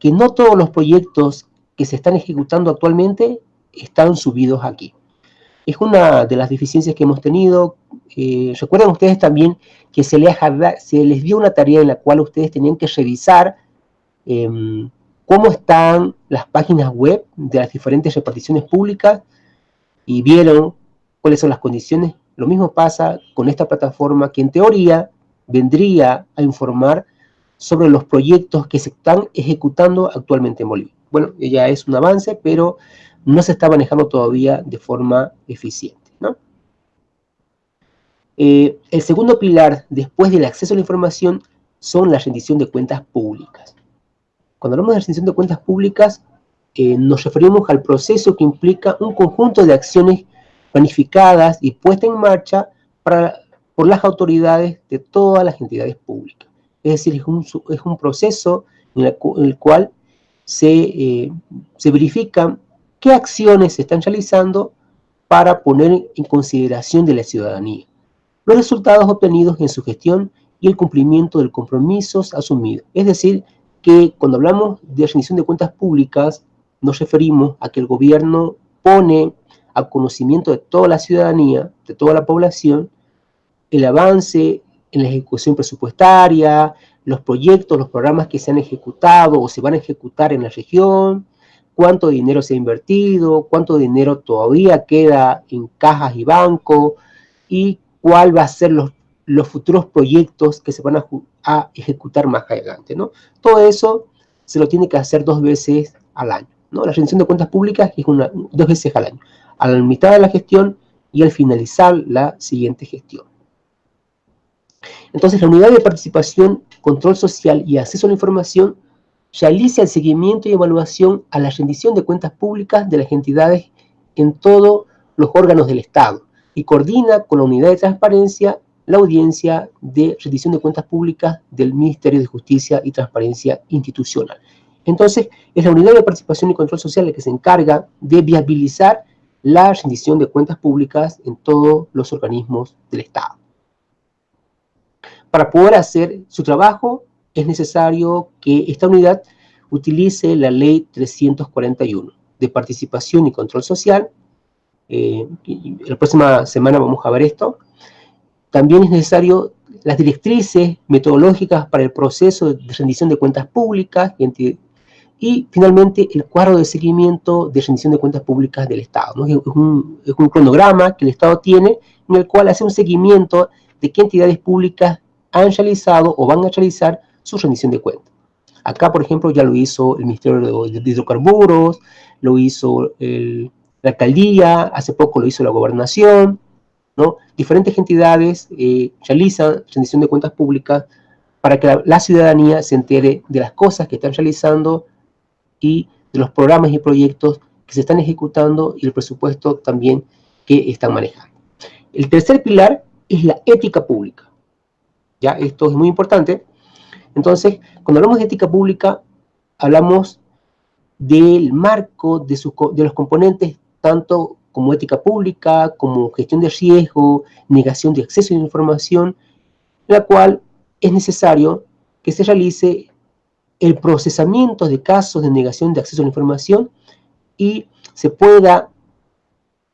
Speaker 1: que no todos los proyectos que se están ejecutando actualmente están subidos aquí. Es una de las deficiencias que hemos tenido. Eh, recuerdan ustedes también que se les, se les, dio una tarea en la cual ustedes tenían que revisar em, cómo están las páginas web de las diferentes reparticiones públicas y vieron cuáles son las condiciones. Lo mismo pasa con esta plataforma que en teoría vendría a informar sobre los proyectos que se están ejecutando actualmente en Bolivia. Bueno, ya es un avance, pero no se está manejando todavía de forma eficiente. Eh, el segundo pilar, después del acceso a la información, son la rendición de cuentas públicas. Cuando hablamos de rendición de cuentas públicas, eh, nos referimos al proceso que implica un conjunto de acciones planificadas y puestas en marcha por las autoridades de todas las entidades públicas. Es decir, es un, proceso en, el cual se, eh, se verifican qué acciones se están realizando para poner en consideración de la ciudadanía, los resultados obtenidos en su gestión y el cumplimiento de los compromisos asumidos. Es decir, que cuando hablamos de rendición de cuentas públicas, nos referimos a que el gobierno pone a conocimiento de toda la ciudadanía, de toda la población, el avance en la ejecución presupuestaria, los proyectos, los programas que se han ejecutado o se van a ejecutar en la región, cuánto dinero se ha invertido, cuánto dinero todavía queda en cajas y bancos y cuál va a ser los, futuros proyectos que se van a, ejecutar más adelante, ¿no? Todo eso se lo tiene que hacer dos veces al año, ¿no? La rendición de cuentas públicas es una, dos veces al año, a la mitad de la gestión y al finalizar la siguiente gestión. Entonces, la unidad de participación, control social y acceso a la información realiza el seguimiento y evaluación a la rendición de cuentas públicas de las entidades en todos los órganos del Estado y coordina con la unidad de transparencia la audiencia de rendición de cuentas públicas del Ministerio de Justicia y Transparencia Institucional. Entonces, es la unidad de participación y control social la que se encarga de viabilizar la rendición de cuentas públicas en todos los organismos del Estado. Para poder hacer su trabajo, es necesario que esta unidad utilice la Ley 341 de Participación y Control Social. Eh, la próxima semana vamos a ver esto. También es necesario las directrices metodológicas para el proceso de rendición de cuentas públicas y, finalmente el cuadro de seguimiento de rendición de cuentas públicas del Estado. Es, un, es, un, cronograma que el Estado tiene en el cual hace un seguimiento de qué entidades públicas han realizado o van a realizar su rendición de cuentas. Acá, por ejemplo, ya lo hizo el Ministerio de Hidrocarburos, lo hizo el, la alcaldía, hace poco lo hizo la gobernación, ¿no? Diferentes entidades eh, realizan rendición de cuentas públicas para que la, la, ciudadanía se entere de las cosas que están realizando y de los programas y proyectos que se están ejecutando y el presupuesto también que están manejando. El tercer pilar es la ética pública. ¿ya? Esto es muy importante. Entonces, cuando hablamos de ética pública, hablamos del marco de, sus, de los componentes, tanto como ética pública, como gestión de riesgo, negación de acceso a la información, la cual es necesario que se realice el procesamiento de casos de negación de acceso a la información y se pueda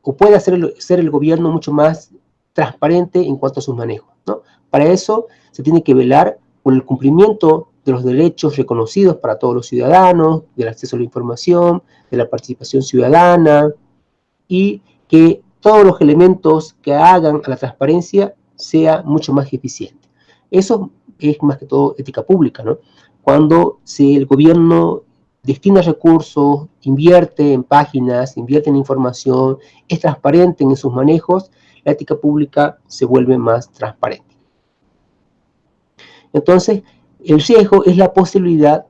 Speaker 1: o pueda hacer ser el gobierno mucho más transparente en cuanto a sus manejos. ¿no? Para eso se tiene que velar por el cumplimiento de los derechos reconocidos para todos los ciudadanos, del acceso a la información, de la participación ciudadana, y que todos los elementos que hagan a la transparencia sea mucho más eficiente. Eso es más que todo ética pública, ¿no? Cuando si el gobierno destina recursos, invierte en páginas, invierte en información, es transparente en sus manejos, la ética pública se vuelve más transparente. Entonces, el riesgo es la posibilidad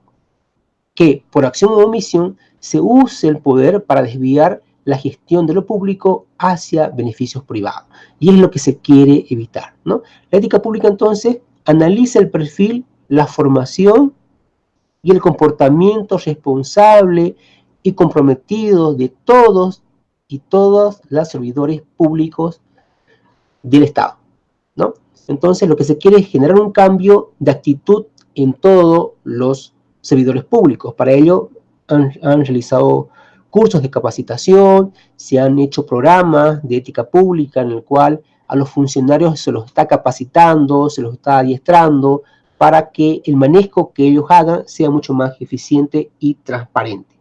Speaker 1: que, por acción o omisión, se use el poder para desviar la gestión de lo público hacia beneficios privados. Y es lo que se quiere evitar. ¿no? La ética pública, entonces, analiza el perfil, la formación y el comportamiento responsable y comprometido de todos y todas los servidores públicos del Estado. ¿no? Entonces, lo que se quiere es generar un cambio de actitud en todos los servidores públicos. Para ello, han, realizado cursos de capacitación, se han hecho programas de ética pública en el cual a los funcionarios se los está capacitando, se los está adiestrando para que el manejo que ellos hagan sea mucho más eficiente y transparente.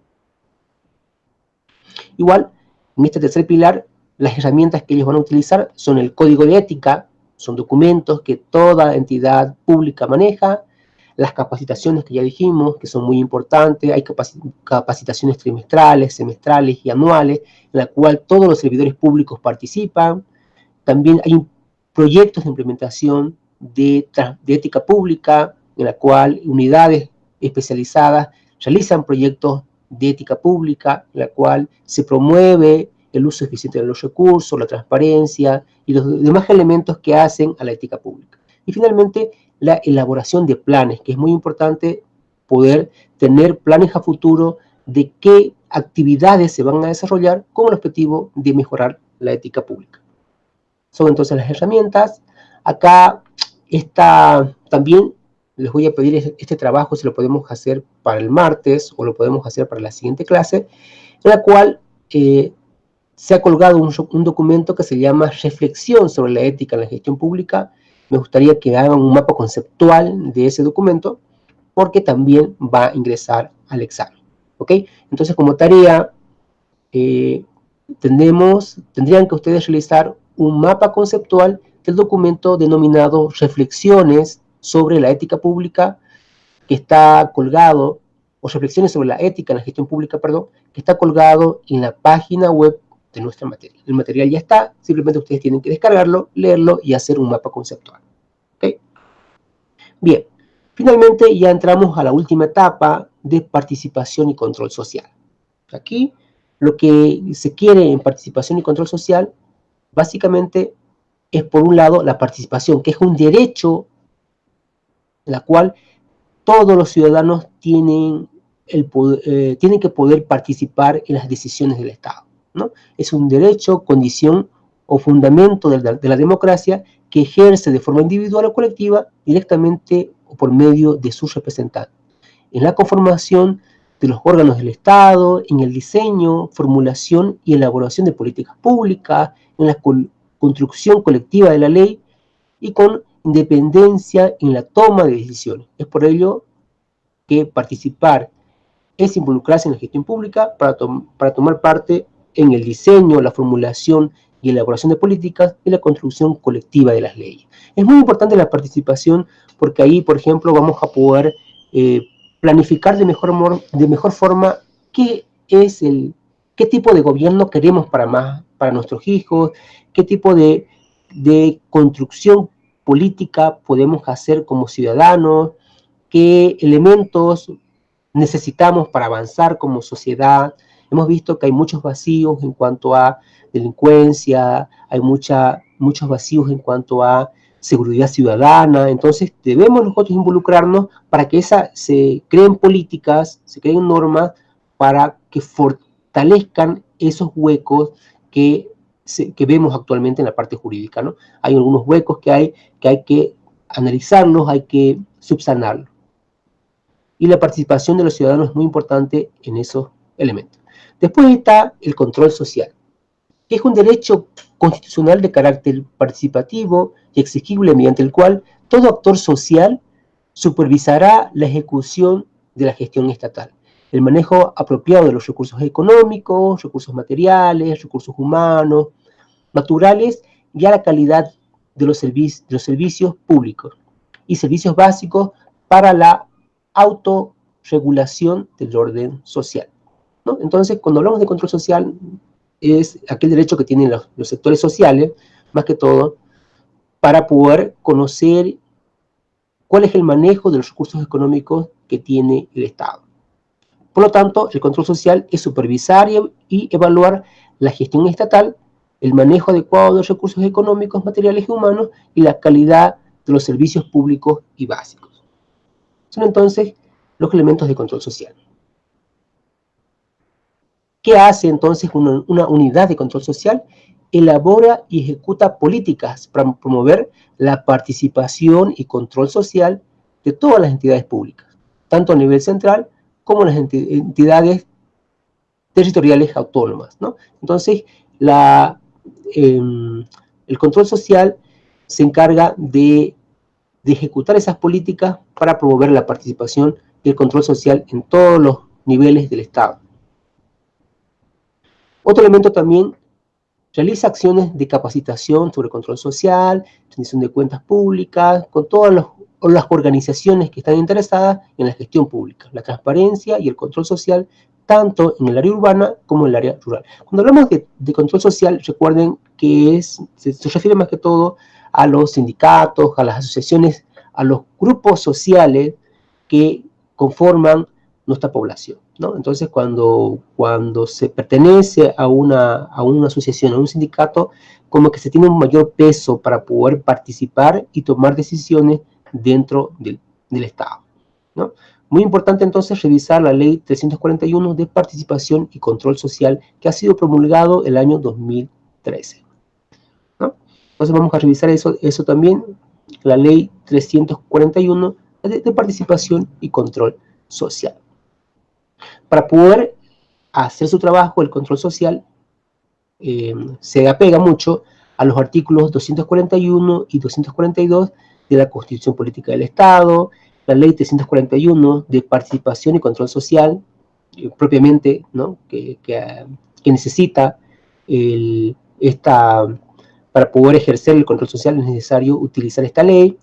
Speaker 1: Igual, en este tercer pilar, las herramientas que ellos van a utilizar son el código de ética, son documentos que toda entidad pública maneja, las capacitaciones que ya dijimos, que son muy importantes, hay capacitaciones trimestrales, semestrales y anuales, en la cual todos los servidores públicos participan. También hay proyectos de implementación de, de ética pública, en la cual unidades especializadas realizan proyectos de ética pública, en la cual se promueve el uso eficiente de los recursos, la transparencia y los demás elementos que hacen a la ética pública. Y finalmente, la elaboración de planes, que es muy importante poder tener planes a futuro de qué actividades se van a desarrollar con el objetivo de mejorar la ética pública. Son entonces las herramientas. Acá está también, les voy a pedir este trabajo, si lo podemos hacer para el martes o lo podemos hacer para la siguiente clase, en la cual eh, se ha colgado un, documento que se llama Reflexión sobre la ética en la gestión pública, me gustaría que hagan un mapa conceptual de ese documento porque también va a ingresar al examen. ¿Ok? Entonces, como tarea, eh, tendrían que ustedes realizar un mapa conceptual del documento denominado Reflexiones sobre la ética pública, que está colgado, o Reflexiones sobre la ética en la gestión pública, perdón, que está colgado en la página web de nuestra materia. El material ya está, simplemente ustedes tienen que descargarlo, leerlo y hacer un mapa conceptual. Bien, finalmente ya entramos a la última etapa de participación y control social. Aquí lo que se quiere en participación y control social, básicamente es por un lado la participación, que es un derecho en la cual todos los ciudadanos tienen, el eh, tienen que poder participar en las decisiones del Estado. Es un derecho, condición o fundamento de la, de la democracia que ejerce de forma individual o colectiva directamente o por medio de sus representantes. En la conformación de los órganos del Estado, en el diseño, formulación y elaboración de políticas públicas, en la construcción colectiva de la ley y con independencia en la toma de decisiones. Es por ello que participar es involucrarse en la gestión pública para tomar parte en el diseño, la formulación y elaboración de políticas y la construcción colectiva de las leyes. Es muy importante la participación porque ahí, por ejemplo, vamos a poder eh, planificar de mejor, forma qué tipo de gobierno queremos para, más, para nuestros hijos, qué tipo de construcción política podemos hacer como ciudadanos, qué elementos necesitamos para avanzar como sociedad. Hemos visto que hay muchos vacíos en cuanto a delincuencia, hay muchos vacíos en cuanto a seguridad ciudadana, entonces debemos nosotros involucrarnos para que esa, se creen políticas, se creen normas para que fortalezcan esos huecos que, que vemos actualmente en la parte jurídica, ¿no? Hay algunos huecos que hay que, hay que analizarlos, hay que subsanarlos. Y la participación de los ciudadanos es muy importante en esos elementos. Después está el control social que es un derecho constitucional de carácter participativo y exigible mediante el cual todo actor social supervisará la ejecución de la gestión estatal, el manejo apropiado de los recursos económicos, recursos materiales, recursos humanos, naturales y a la calidad de los, de los servicios públicos y servicios básicos para la autorregulación del orden social. ¿No? Entonces, cuando hablamos de control social, es aquel derecho que tienen los, sectores sociales, más que todo, para poder conocer cuál es el manejo de los recursos económicos que tiene el Estado. Por lo tanto, el control social es supervisar y evaluar la gestión estatal, el manejo adecuado de los recursos económicos, materiales y humanos y la calidad de los servicios públicos y básicos. Son entonces los elementos de control social. ¿Qué hace entonces una, unidad de control social? Elabora y ejecuta políticas para promover la participación y control social de todas las entidades públicas, tanto a nivel central como las entidades territoriales autónomas. Entonces, em, el control social se encarga de, de, ejecutar esas políticas para promover la participación y el control social en todos los niveles del Estado. Otro elemento también, realiza acciones de capacitación sobre control social, rendición de cuentas públicas, con todas las organizaciones que están interesadas en la gestión pública, la transparencia y el control social, tanto en el área urbana como en el área rural. Cuando hablamos de, control social, recuerden que se refiere más que todo a los sindicatos, a las asociaciones, a los grupos sociales que conforman nuestra población. ¿No? Entonces, cuando, cuando se pertenece a una, a una asociación, a un sindicato, como que se tiene un mayor peso para poder participar y tomar decisiones dentro del, del Estado. ¿no? Muy importante entonces revisar la ley 341 de participación y control social que ha sido promulgado el año 2013. ¿no? Entonces vamos a revisar eso, eso también, la ley 341 de, de participación y control social. Para poder hacer su trabajo, el control social eh, se apega mucho a los artículos 241 y 242 de la Constitución Política del Estado, la Ley 341 de Participación y Control Social, eh, propiamente, ¿no? que, necesita esta, para poder ejercer el control social es necesario utilizar esta ley,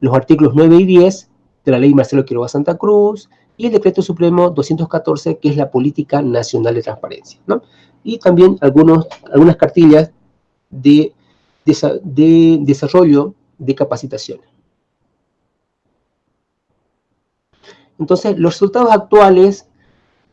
Speaker 1: los artículos 9 y 10 de la Ley Marcelo Quiroga Santa Cruz, y el Decreto Supremo 214, que es la Política Nacional de Transparencia, ¿no? Y también algunos, algunas cartillas de, de, desarrollo de capacitaciones. Entonces, los resultados actuales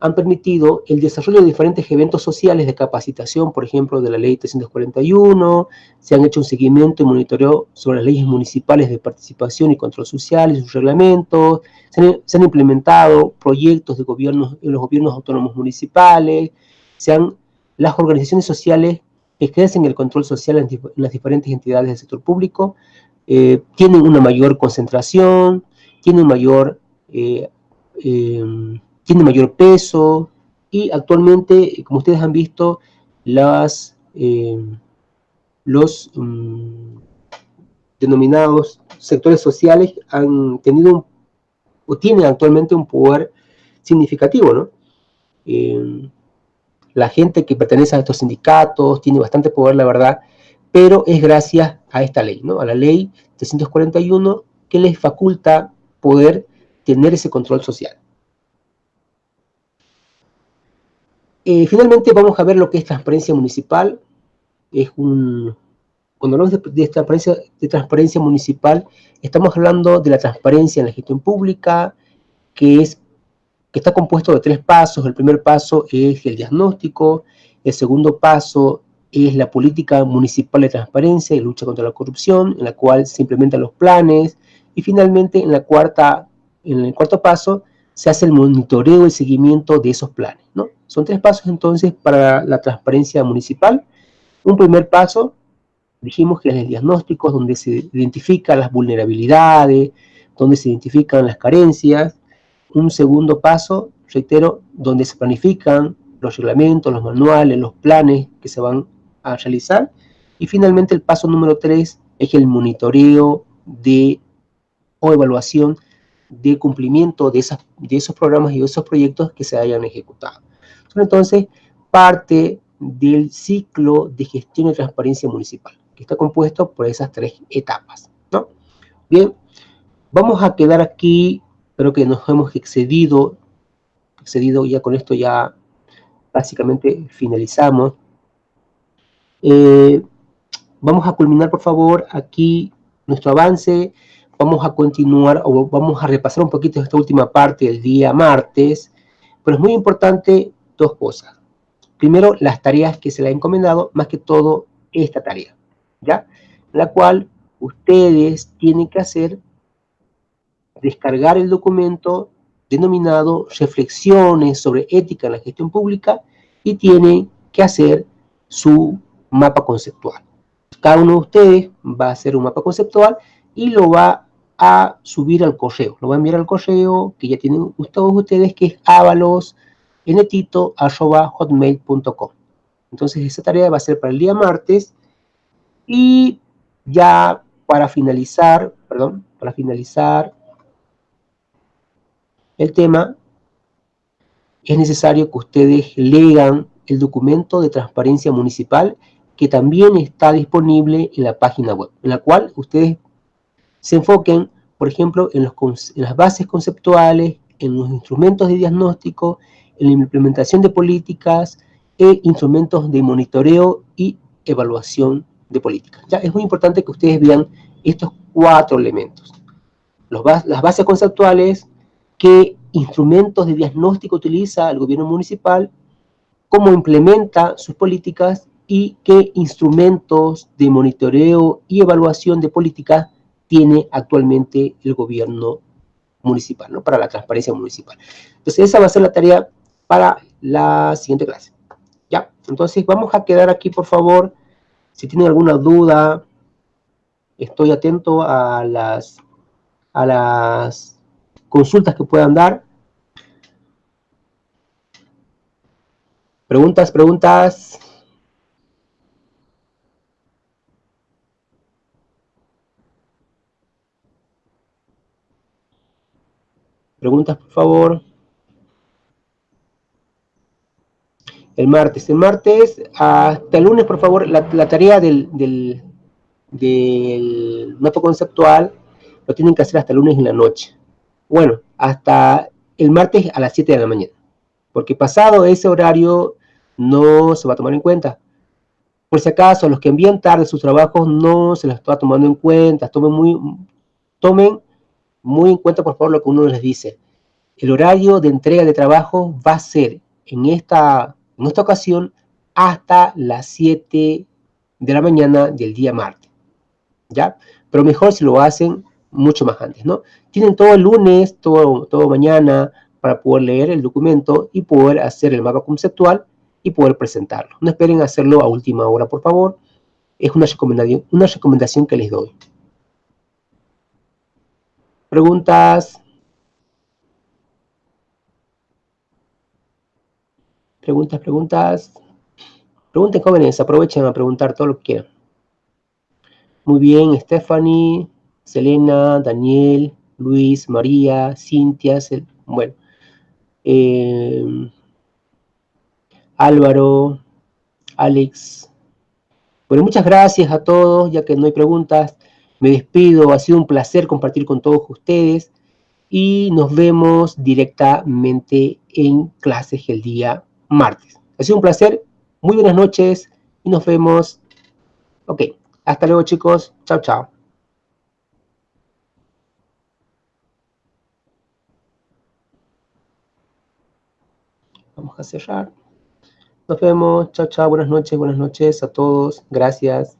Speaker 1: han permitido el desarrollo de diferentes eventos sociales de capacitación, por ejemplo, de la ley 341, se han hecho un seguimiento y monitoreo sobre las leyes municipales de participación y control social y sus reglamentos, se han, implementado proyectos de gobiernos, en los gobiernos autónomos municipales, se las organizaciones sociales ejercen el control social en, las diferentes entidades del sector público, eh, tienen una mayor concentración, tienen mayor... Eh, eh, tiene mayor peso y actualmente, como ustedes han visto, las, eh, los mm, denominados sectores sociales han tenido o tienen actualmente un poder significativo, ¿no? Eh, la gente que pertenece a estos sindicatos tiene bastante poder, la verdad, pero es gracias a esta ley, ¿no? A la ley 341 que les faculta poder tener ese control social. Eh, finalmente vamos a ver lo que es transparencia municipal. Es un, cuando hablamos de, transparencia, de transparencia municipal, estamos hablando de la transparencia en la gestión pública, que, es, que está compuesto de tres pasos. El primer paso es el diagnóstico, el segundo paso es la política municipal de transparencia y lucha contra la corrupción, en la cual se implementan los planes, y finalmente en, la cuarta, en el cuarto paso se hace el monitoreo y seguimiento de esos planes. ¿no? Son tres pasos entonces para la transparencia municipal. Un primer paso, dijimos que es el diagnóstico, donde se identifican las vulnerabilidades, donde se identifican las carencias. Un segundo paso, reitero, donde se planifican los reglamentos, los manuales, los planes que se van a realizar. Y finalmente el paso número tres es el monitoreo de o evaluación de cumplimiento de, de esos programas y de esos proyectos que se hayan ejecutado. Son entonces parte del ciclo de gestión y transparencia municipal, que está compuesto por esas tres etapas. ¿no? Bien, vamos a quedar aquí, creo que nos hemos excedido, excedido ya con esto ya básicamente finalizamos. Eh, vamos a culminar por favor aquí nuestro avance, vamos a continuar o vamos a repasar un poquito esta última parte del día martes, pero es muy importante dos cosas. Primero, las tareas que se le ha encomendado, más que todo esta tarea, ¿ya? La cual ustedes tienen que hacer, descargar el documento denominado Reflexiones sobre ética en la gestión pública y tienen que hacer su mapa conceptual. Cada uno de ustedes va a hacer un mapa conceptual y lo va a subir al correo. Lo va a enviar al correo que ya tienen todos ustedes, que es avalos hotmail.com Entonces esa tarea va a ser para el día martes. Y ya para finalizar, perdón, para finalizar el tema, es necesario que ustedes lean el documento de transparencia municipal que también está disponible en la página web, en la cual ustedes se enfoquen, por ejemplo, en, los, en las bases conceptuales, en los instrumentos de diagnóstico, la implementación de políticas e instrumentos de monitoreo y evaluación de políticas. Ya es muy importante que ustedes vean estos cuatro elementos. Las bases conceptuales, qué instrumentos de diagnóstico utiliza el gobierno municipal, cómo implementa sus políticas y qué instrumentos de monitoreo y evaluación de políticas tiene actualmente el gobierno municipal, ¿no? Para la transparencia municipal. Entonces esa va a ser la tarea para la siguiente clase. ¿Ya? Entonces vamos a quedar aquí, por favor. Si tienen alguna duda, estoy atento a las, a las consultas que puedan dar. Preguntas, preguntas. Preguntas, por favor. El martes. El martes hasta el lunes, por favor, la, tarea del, del, mapa conceptual lo tienen que hacer hasta el lunes en la noche. Bueno, hasta el martes a las 7 de la mañana. Porque pasado ese horario no se va a tomar en cuenta. Por si acaso, los que envían tarde sus trabajos no se los está tomando en cuenta. Tomen muy, tomen muy en cuenta, por favor, lo que uno les dice. el horario de entrega de trabajo va a ser en esta, en esta ocasión hasta las 7 de la mañana del día martes, ¿ya? Pero mejor si lo hacen mucho más antes, ¿no? Tienen todo el lunes, todo, todo mañana para poder leer el documento y poder hacer el mapa conceptual y poder presentarlo. No esperen hacerlo a última hora, por favor. Es una recomendación, una recomendación que les doy. ¿Preguntas? Preguntas, preguntas. Pregunten, jóvenes, aprovechen a preguntar todo lo que quieran. Muy bien, Stephanie, Selena, Daniel, Luis, María, Cintia, bueno, eh, Álvaro, Alex. Bueno, muchas gracias a todos, ya que no hay preguntas. Me despido, ha sido un placer compartir con todos ustedes y nos vemos directamente en clases el día martes. Ha sido un placer, muy buenas noches y nos vemos. Ok, hasta luego chicos, chao chao. Vamos a cerrar. Nos vemos. Chao, chao. Buenas noches, buenas noches a todos. Gracias.